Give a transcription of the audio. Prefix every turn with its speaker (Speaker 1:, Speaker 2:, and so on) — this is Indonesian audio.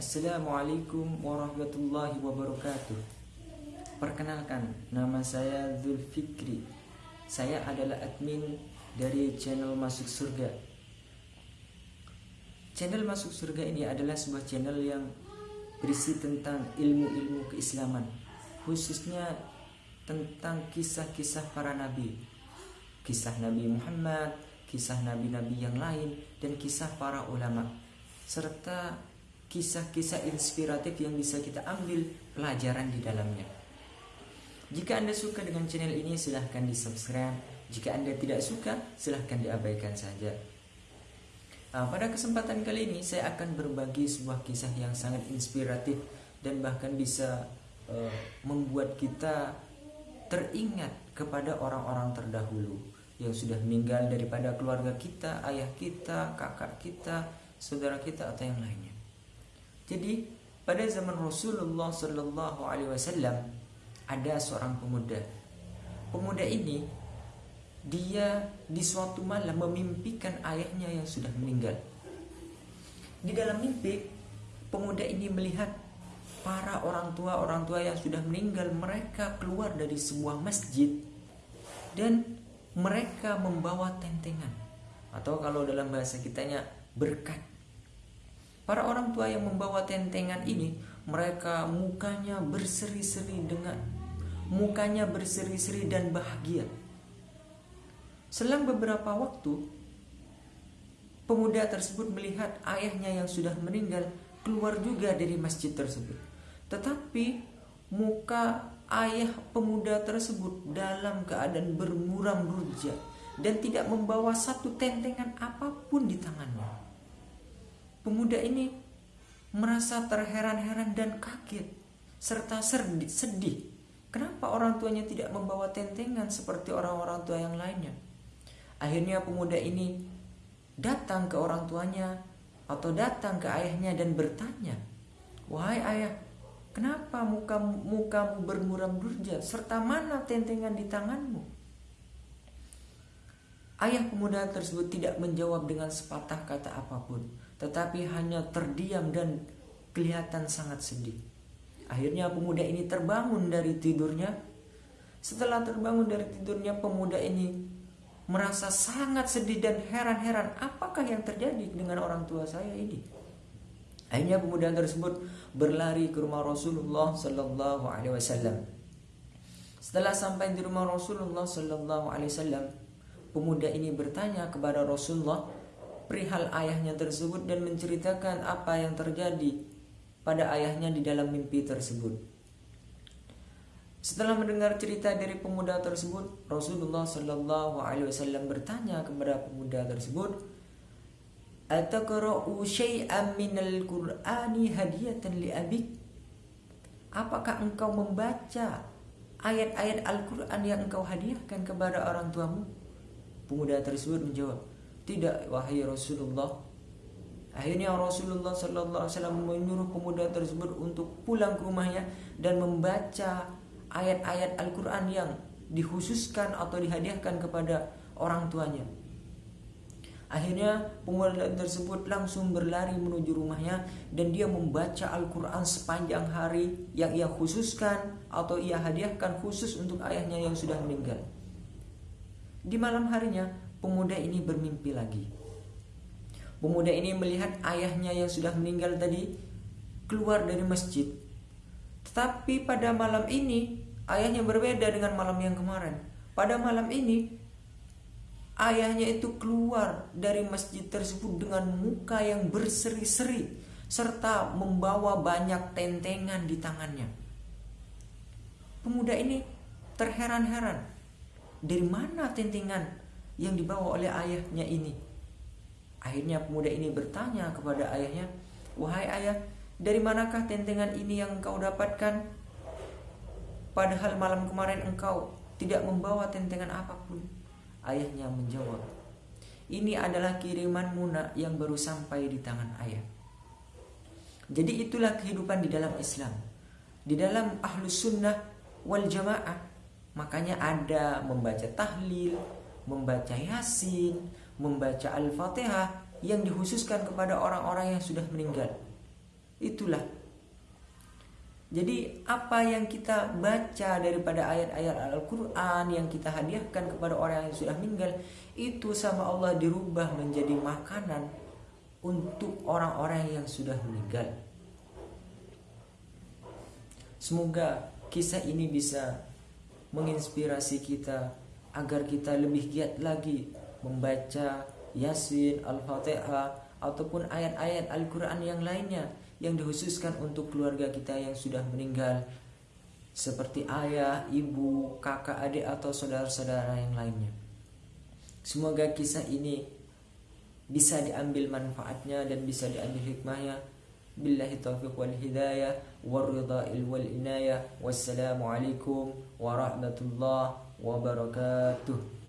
Speaker 1: Assalamualaikum warahmatullahi wabarakatuh. Perkenalkan, nama saya Zulfikri. Saya adalah admin dari channel Masuk Surga. Channel Masuk Surga ini adalah sebuah channel yang berisi tentang ilmu-ilmu keislaman Khususnya tentang kisah-kisah para nabi. Kisah Nabi Muhammad, kisah nabi-nabi yang lain, dan kisah para ulama Serta kisah-kisah inspiratif yang bisa kita ambil pelajaran di dalamnya. Jika Anda suka dengan channel ini, silahkan di subscribe. Jika Anda tidak suka, silahkan diabaikan saja. Nah, pada kesempatan kali ini, saya akan berbagi sebuah kisah yang sangat inspiratif dan bahkan bisa uh, membuat kita teringat kepada orang-orang terdahulu yang sudah meninggal daripada keluarga kita, ayah kita, kakak kita, saudara kita atau yang lainnya. Jadi pada zaman Rasulullah Shallallahu Alaihi Wasallam ada seorang pemuda. Pemuda ini dia di suatu malam memimpikan ayahnya yang sudah meninggal. Di dalam mimpi pemuda ini melihat para orang tua orang tua yang sudah meninggal mereka keluar dari sebuah masjid dan mereka membawa tentengan atau kalau dalam bahasa kitanya berkat Para orang tua yang membawa tentengan ini, mereka mukanya berseri-seri dengan mukanya berseri-seri dan bahagia. Selang beberapa waktu, pemuda tersebut melihat ayahnya yang sudah meninggal keluar juga dari masjid tersebut. Tetapi muka ayah pemuda tersebut dalam keadaan bermuram rujak dan tidak membawa satu tentengan apa pun di tangannya. Pemuda ini merasa terheran-heran dan kaget serta sedih. Kenapa orang tuanya tidak membawa tentengan seperti orang-orang tua yang lainnya? Akhirnya pemuda ini datang ke orang tuanya atau datang ke ayahnya dan bertanya, "Wahai ayah, kenapa muka mukamu bermuram durja serta mana tentengan di tanganmu?" Ayah pemuda tersebut tidak menjawab dengan sepatah kata apa pun tetapi hanya terdiam dan kelihatan sangat sedih. Akhirnya pemuda ini terbangun dari tidurnya. Setelah terbangun dari tidurnya, pemuda ini merasa sangat sedih dan heran-heran apakah yang terjadi dengan orang tua saya ini. Akhirnya pemuda tersebut berlari ke rumah Rasulullah Sallallahu Alaihi Wasallam. Setelah sampai di rumah Rasulullah Sallallahu Alaihi Wasallam, pemuda ini bertanya kepada Rasulullah, perihal ayahnya tersebut dan menceritakan apa yang terjadi pada ayahnya di dalam mimpi tersebut. Setelah mendengar cerita dari pemuda tersebut, Rasulullah Shallallahu Alaihi Wasallam bertanya kepada pemuda tersebut, "Ataqra'u syai'an minal Qur'ani hadiyatan li abik?" Apakah engkau membaca ayat-ayat Al-Quran yang engkau hadiahkan kepada orang tuamu? Pemuda tersebut menjawab, tidak wahai Rasulullah. Akhirnya Rasulullah Sallallahu Alaihi Wasallam menyuruh pemuda tersebut untuk pulang ke rumahnya dan membaca ayat-ayat Al-Quran yang dikhususkan atau dihadiahkan kepada orang tuanya. Akhirnya pemuda tersebut langsung berlari menuju rumahnya dan dia membaca Al-Quran sepanjang hari yang ia khususkan atau ia hadiahkan khusus untuk ayahnya yang sudah meninggal. Di malam harinya pemuda ini bermimpi lagi. Pemuda ini melihat ayahnya yang sudah meninggal tadi keluar dari masjid. Tetapi pada malam ini ayahnya berbeda dengan malam yang kemarin. Pada malam ini ayahnya itu keluar dari masjid tersebut dengan muka yang berseri-seri serta membawa banyak tentengan di tangannya. Pemuda ini terheran-heran. Dari mana tentengan yang dibawa oleh ayahnya ini. Akhirnya pemuda ini bertanya kepada ayahnya, "Wahai ayah, dari manakah tentengan ini yang engkau dapatkan? Padahal malam kemarin engkau tidak membawa tentengan apa pun." Ayahnya menjawab, "Ini adalah kiriman Muna yang baru sampai di tangan ayah." Jadi itulah kehidupan di dalam Islam. Di dalam ahlus sunnah wal jamaah, makanya ada membaca tahlil, membaca Yasin, membaca Al-Fatihah yang dikhususkan kepada orang-orang yang sudah meninggal. itulah jadi apa yang kita baca daripada ayat-ayat Al-Quran yang kita hadiahkan kepada orang yang sudah meninggal itu sama Allah dirubah menjadi makanan untuk orang-orang yang sudah meninggal. Semoga kisah ini bisa menginspirasi kita agar kita lebih giat lagi membaca Yasin, Al-Fatihah ataupun ayat-ayat Al-Qur'an yang lainnya yang dikhususkan untuk keluarga kita yang sudah meninggal seperti ayah, ibu, kakak, adik atau saudara-saudara yang lainnya. Semoga kisah ini bisa diambil manfaatnya dan bisa diambil hikmahnya بالله التوفيق والهداية والرضا والعناية والسلام عليكم ورحمة الله وبركاته.